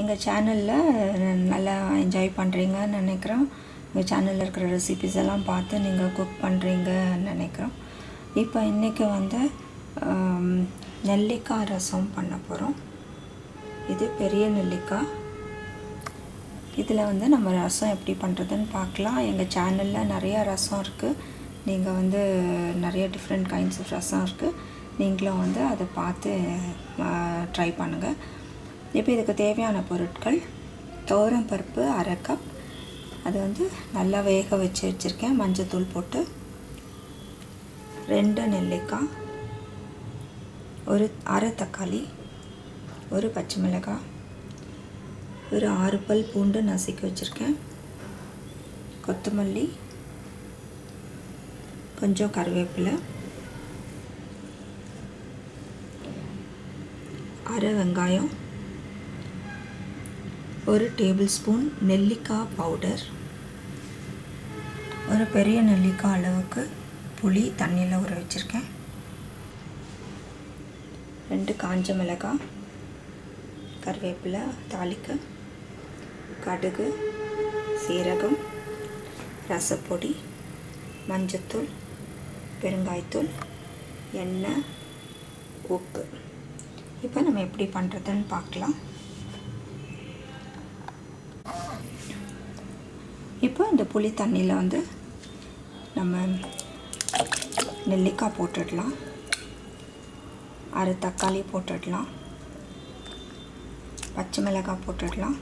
எங்கள் சேனலில் நல்லா என்ஜாய் பண்ணுறீங்கன்னு நினைக்கிறோம். எங்கள் சேனலில் இருக்கிற ரெசிபிஸ் எல்லாம் பார்த்து நீங்கள் குக் பண்ணுறீங்கன்னு நினைக்கிறோம். இப்போ இன்றைக்கி வந்து நெல்லிக்காய் ரசம் பண்ண போகிறோம் இது பெரிய நெல்லிக்காய். இதில் வந்து நம்ம ரசம் எப்படி பண்ணுறதுன்னு பார்க்கலாம். எங்கள் சேனலில் நிறையா ரசம் இருக்குது நீங்கள் வந்து நிறைய டிஃப்ரெண்ட் கைண்ட்ஸ் ஆஃப் ரசம் இருக்குது நீங்களும் வந்து அதை பார்த்து ட்ரை பண்ணுங்கள் இப்போ இதுக்கு தேவையான பொருட்கள் துவரம் பருப்பு அரை கப் அது வந்து நல்லா வேக வச்சு வச்சுருக்கேன். மஞ்சத்தூள் போட்டு ரெண்டு நெல்லிக்காய் ஒரு அரை தக்காளி ஒரு பச்சை மிளகாய் ஒரு ஆறு பல் பூண்டு நசுக்கி வச்சுருக்கேன். கொத்தமல்லி கொஞ்சம் கருவேப்பிலை அரை வெங்காயம் ஒரு டேபிள் ஸ்பூன் நெல்லிக்காய் பவுடர் ஒரு பெரிய நெல்லிக்காய் அளவுக்கு புளி தண்ணியில் ஊற வச்சுருக்கேன். ரெண்டு காஞ்ச மிளகாய் கருவேப்பிலை தாளிக்க கடுகு சீரகம் ரசப்பொடி மஞ்சத்தூள் பெருங்காயத்தூள் எண்ணெய் உப்பு. இப்போ நம்ம எப்படி பண்ணுறதுன்னு பார்க்கலாம். இப்போ இந்த புளி தண்ணியில் வந்து நம்ம நெல்லிக்காய் போட்டுடலாம். அரை தக்காளி போட்டுடலாம். பச்சை மிளகாய் போட்டுடலாம்.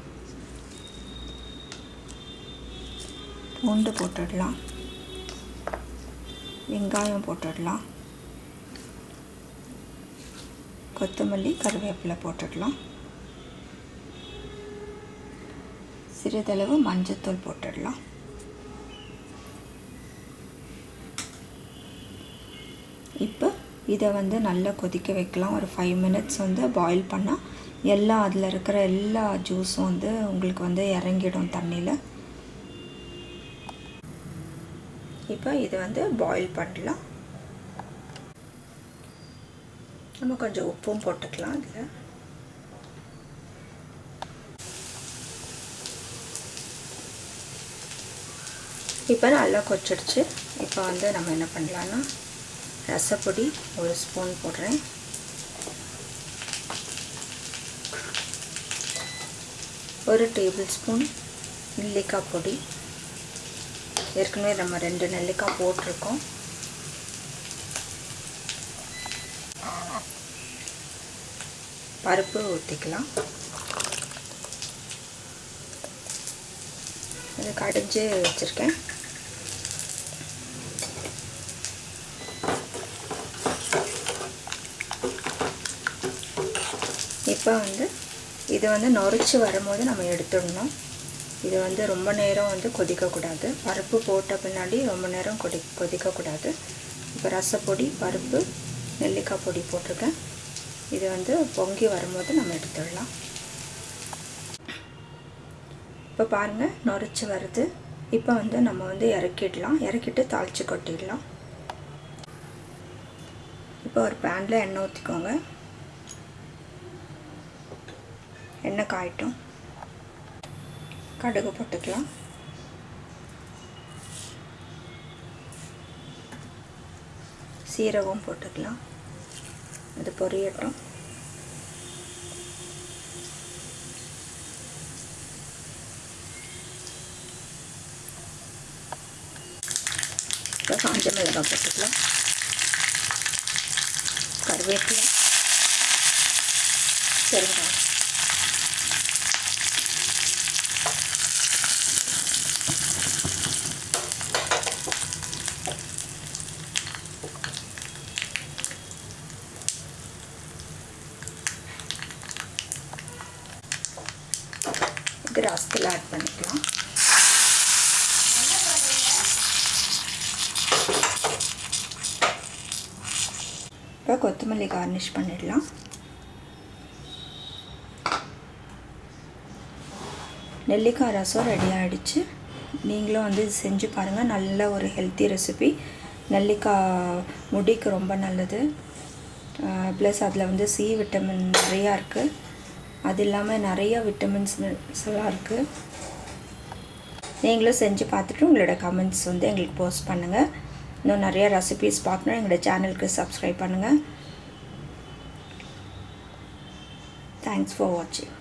பூண்டு போட்டுடலாம். வெங்காயம் போட்டுடலாம். கொத்தமல்லி கருவேப்பிலை போட்டுடலாம். சிறிதளவு மஞ்சத்தூள் போட்டுடலாம். இப்போ இதை வந்து நல்லா கொதிக்க வைக்கலாம். ஒரு ஃபைவ் மினிட்ஸ் வந்து பாயில் பண்ணால் எல்லா அதில் இருக்கிற எல்லா ஜூஸும் வந்து உங்களுக்கு வந்து இறங்கிடும் தண்ணியில். இப்போ இதை வந்து பாயில் பண்ணலாம். நம்ம கொஞ்சம் உப்பும் போட்டுக்கலாம் இதில். இப்போ நல்லா கொச்சிடுச்சு இப்போ வந்து நம்ம என்ன பண்ணலான்னா ரசப்பொடி ஒரு ஸ்பூன் போடுறேன். ஒரு டேபிள் ஸ்பூன் நெல்லிக்காய் பொடி. ஏற்கனவே நம்ம ரெண்டு நெல்லிக்காய் போட்டிருக்கோம். பருப்பு ஊற்றிக்கலாம் இது கடைஞ்சி வச்சுருக்கேன். இப்போ வந்து இது வந்து நொறிச்சு வரும்போது நம்ம எடுத்துடணும். இது வந்து ரொம்ப நேரம் வந்து கொதிக்கக்கூடாது. பருப்பு போட்ட பின்னாடி ரொம்ப நேரம் கொதி கொதிக்கக்கூடாது. இப்போ ரசப்பொடி பருப்பு நெல்லிக்காய் பொடி போட்டிருக்கேன் இது வந்து பொங்கி வரும்போது நம்ம எடுத்துடலாம். இப்போ பாருங்கள் நொறிச்சு வருது. இப்போ வந்து நம்ம வந்து இறக்கிடலாம். இறக்கிட்டு தாளித்து கொட்டிடலாம். இப்போ ஒரு பேனில் எண்ணெய் ஊற்றிக்கோங்க எண்ணெய் காயட்டும். கடுகு போட்டுக்கலாம். சீரகம் போட்டுக்கலாம். அது பொரியட்டும். இப்போ காஞ்ச மிளகாய் போட்டுக்கலாம். கருவேப்பிலை. பெருங்காயம். இது ஆட் பண்ணிக்கலாம். இப்போ கொத்தமல்லி கார்னிஷ் பண்ணிடலாம். நெல்லிக்காய் ரசம் ரெடி ஆகிடுச்சு நீங்களும் வந்து செஞ்சு பாருங்கள் நல்ல ஒரு ஹெல்த்தி ரெசிபி நெல்லிக்காய் முடிக்கு ரொம்ப நல்லது. ப்ளஸ் அதில் வந்து சி விட்டமின் நிறையா இருக்குது அது இல்லாமல் நிறையா விட்டமின்ஸ் எல்லாம் இருக்குது நீங்களும் செஞ்சு பார்த்துட்டு உங்களோட கமெண்ட்ஸ் வந்து எங்களுக்கு போஸ்ட் பண்ணுங்கள் இன்னும் நிறைய ரெசிபீஸ் பார்க்கணும். எங்களோட சேனலுக்கு சப்ஸ்கிரைப் பண்ணுங்கள் தேங்க்ஸ் ஃபார் வாட்சிங்